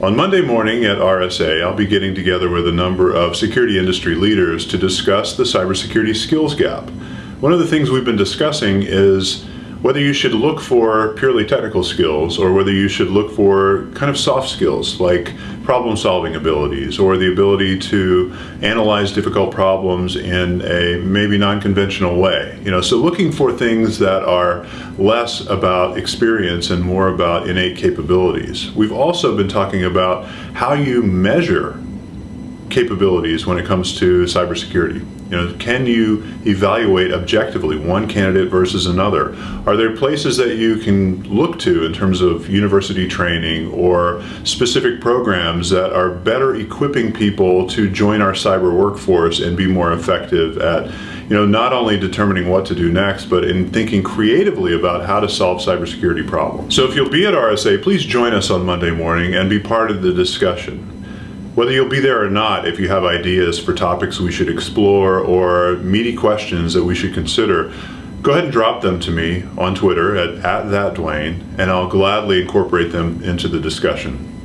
On Monday morning at RSA, I'll be getting together with a number of security industry leaders to discuss the cybersecurity skills gap. One of the things we've been discussing is whether you should look for purely technical skills or whether you should look for kind of soft skills like problem solving abilities or the ability to analyze difficult problems in a maybe non-conventional way. You know, so looking for things that are less about experience and more about innate capabilities. We've also been talking about how you measure capabilities when it comes to cybersecurity. You know, can you evaluate objectively one candidate versus another? Are there places that you can look to in terms of university training or specific programs that are better equipping people to join our cyber workforce and be more effective at, you know, not only determining what to do next, but in thinking creatively about how to solve cybersecurity problems. So if you'll be at RSA, please join us on Monday morning and be part of the discussion. Whether you'll be there or not, if you have ideas for topics we should explore or meaty questions that we should consider, go ahead and drop them to me on Twitter at, at thatdwayne, and I'll gladly incorporate them into the discussion.